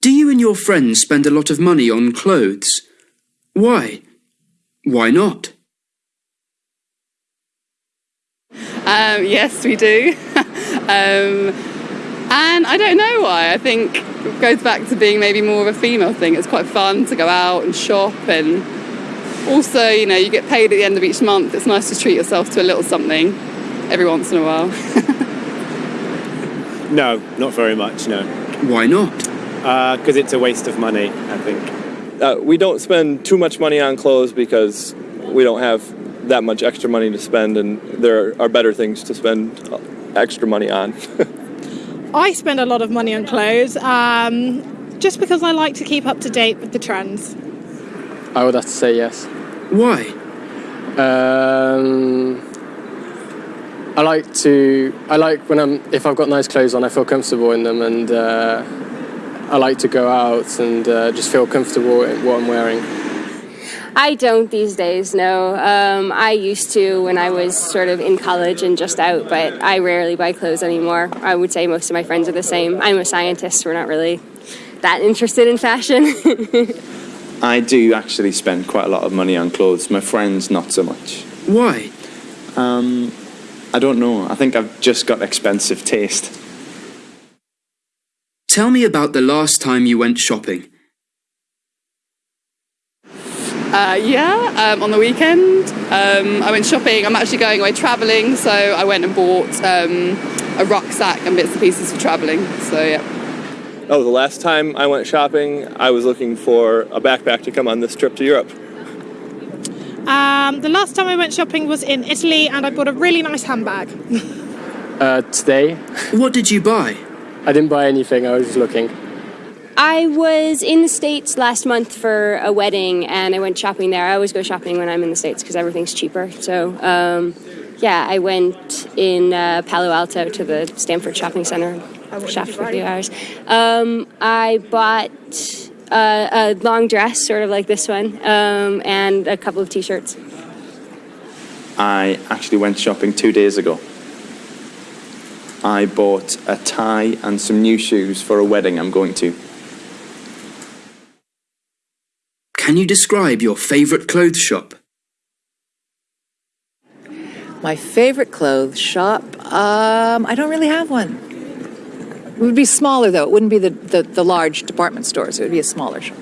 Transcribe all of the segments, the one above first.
Do you and your friends spend a lot of money on clothes? Why? Why not? Um, yes, we do. um, and I don't know why. I think it goes back to being maybe more of a female thing. It's quite fun to go out and shop, and also, you know, you get paid at the end of each month. It's nice to treat yourself to a little something every once in a while. no, not very much, no. Why not? Because uh, it's a waste of money, I think. Uh, we don't spend too much money on clothes because we don't have that much extra money to spend, and there are better things to spend extra money on. I spend a lot of money on clothes um, just because I like to keep up to date with the trends. I would have to say yes. Why? Um, I like to. I like when I'm. If I've got nice clothes on, I feel comfortable in them, and uh, I like to go out and uh, just feel comfortable in what I'm wearing. I don't these days, no. Um, I used to when I was sort of in college and just out, but I rarely buy clothes anymore. I would say most of my friends are the same. I'm a scientist, we're not really that interested in fashion. I do actually spend quite a lot of money on clothes. My friends, not so much. Why? Um, I don't know. I think I've just got expensive taste. Tell me about the last time you went shopping. Uh, yeah, um, on the weekend. Um, I went shopping. I'm actually going away travelling, so I went and bought um, a rucksack and bits and pieces for travelling. So, yeah. Oh, the last time I went shopping, I was looking for a backpack to come on this trip to Europe. Um, the last time I went shopping was in Italy and I bought a really nice handbag. uh, today. What did you buy? I didn't buy anything, I was just looking. I was in the States last month for a wedding and I went shopping there. I always go shopping when I'm in the States because everything's cheaper. So, um, yeah, I went in uh, Palo Alto to the Stanford Shopping Center, shopped for a few hours. Um, I bought uh, a long dress, sort of like this one, um, and a couple of t shirts. I actually went shopping two days ago. I bought a tie and some new shoes for a wedding I'm going to. Can you describe your favourite clothes shop? My favorite clothes shop? Um, I don't really have one. It would be smaller, though. It wouldn't be the, the, the large department stores. It would be a smaller shop.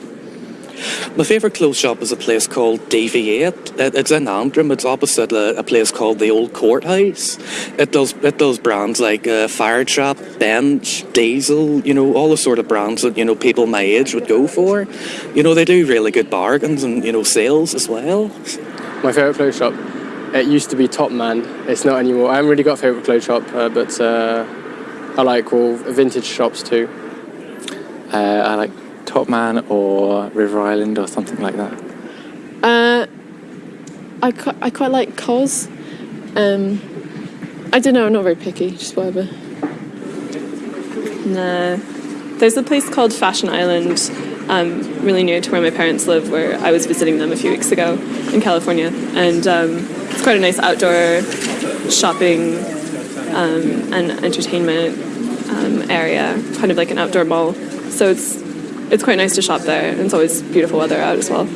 My favourite clothes shop is a place called DV8. It's in Antrim. It's opposite a, place called the Old Courthouse. It does it does brands like uh, Fire Trap, Bench, Diesel. You know all the sort of brands that you know people my age would go for. You know they do really good bargains and you know sales as well. My favourite clothes shop. It used to be Top Man. It's not anymore. I haven't really got a favourite clothes shop, uh, but uh, I like all vintage shops too. Uh, I like Top Man or River Island or something like that? Uh, I, quite, I quite like Cos. Um, I don't know, I'm not very picky, just whatever. Nah. There's a place called Fashion Island, um, really near to where my parents live, where I was visiting them a few weeks ago in California. And um, it's quite a nice outdoor shopping um, and entertainment um, area, kind of like an outdoor mall. So it's it's quite nice to shop there, and it's always beautiful weather out as well.